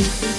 Bye.